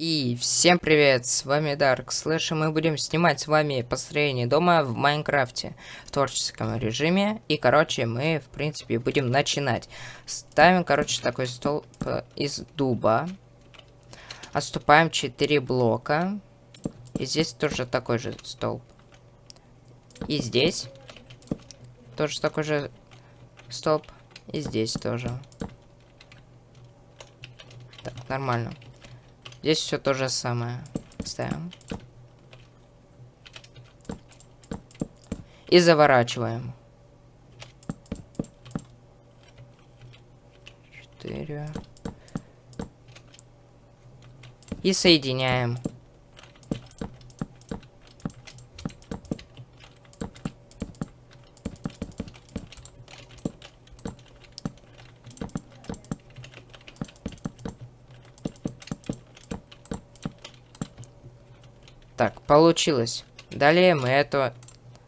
И всем привет, с вами Dark Slash, и мы будем снимать с вами построение дома в Майнкрафте в творческом режиме. И, короче, мы, в принципе, будем начинать. Ставим, короче, такой столб из дуба. Отступаем 4 блока. И здесь тоже такой же столб. И здесь тоже такой же столб. И здесь тоже. Так, нормально. Здесь все то же самое. Ставим. И заворачиваем. Четыре. И соединяем. Так, получилось. Далее мы это,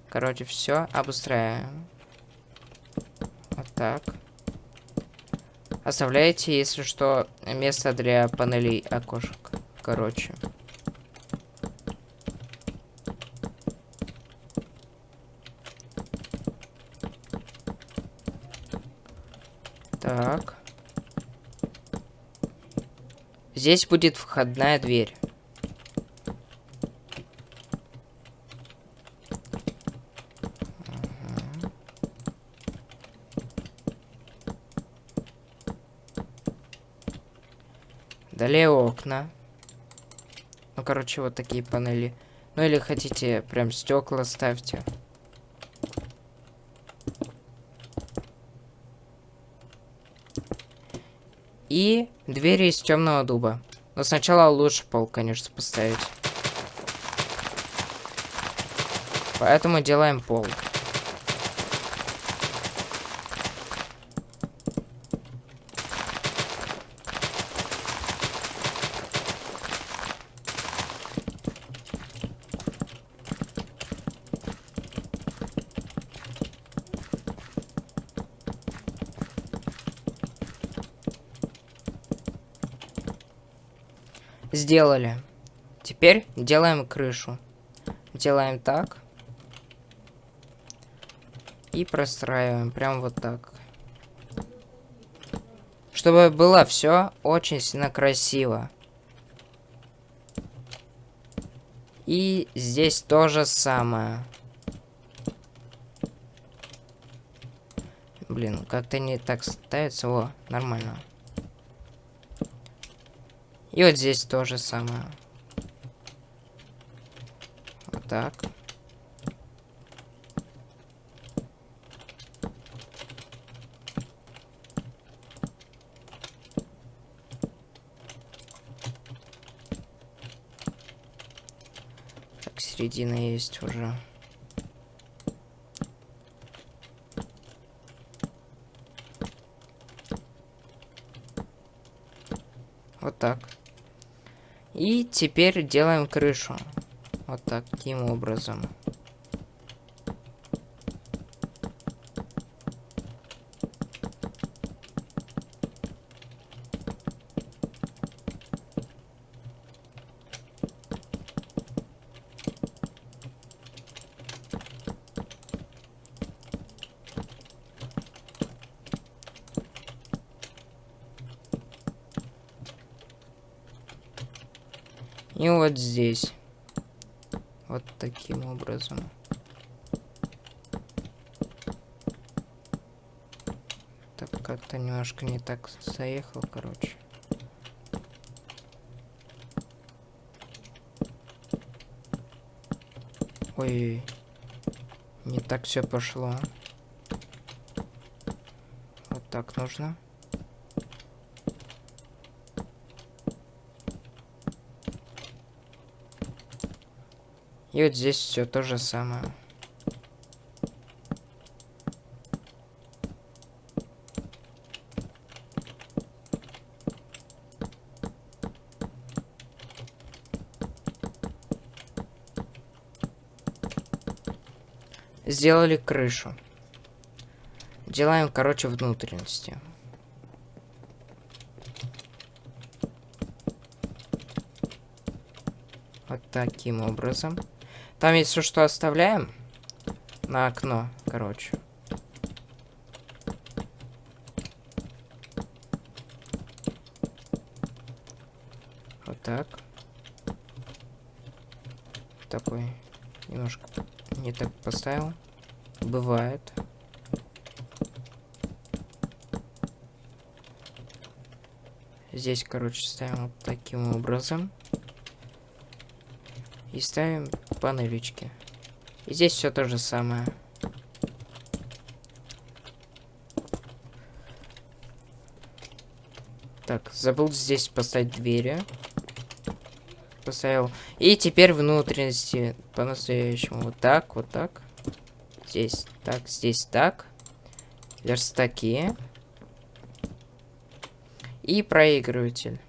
короче, все обустраиваем. Вот так. Оставляете, если что, место для панелей окошек. Короче. Так. Здесь будет входная дверь. Далее окна. Ну, короче, вот такие панели. Ну, или хотите, прям стекла ставьте. И двери из темного дуба. Но сначала лучше пол, конечно, поставить. Поэтому делаем пол. Сделали. Теперь делаем крышу. Делаем так. И простраиваем прям вот так. Чтобы было все очень сильно красиво. И здесь то же самое. Блин, как-то не так ставится. О, нормально. И вот здесь то же самое. Вот так. Так, середина есть уже. Вот так. И теперь делаем крышу. Вот таким образом. И вот здесь. Вот таким образом. Так, как-то немножко не так заехал, короче. Ой, не так все пошло. Вот так нужно. И вот здесь все то же самое. Сделали крышу. Делаем, короче, внутренности. Вот таким образом. Там если что оставляем на окно, короче. Вот так. Такой немножко не так поставил. Бывает. Здесь, короче, ставим вот таким образом. И ставим панелечки. И здесь все то же самое. Так, забыл здесь поставить двери. Поставил. И теперь внутренности по-настоящему. Вот так, вот так. Здесь так, здесь так. Верстаки. И проигрыватель.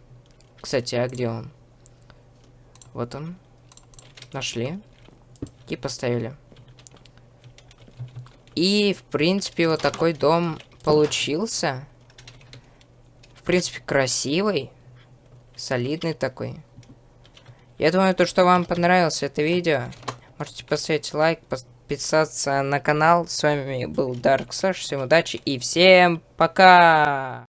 Кстати, а где он? Вот он. Нашли. И поставили. И, в принципе, вот такой дом получился. В принципе, красивый. Солидный такой. Я думаю, то, что вам понравилось это видео. Можете поставить лайк, подписаться на канал. С вами был Dark Slash. Всем удачи и всем пока!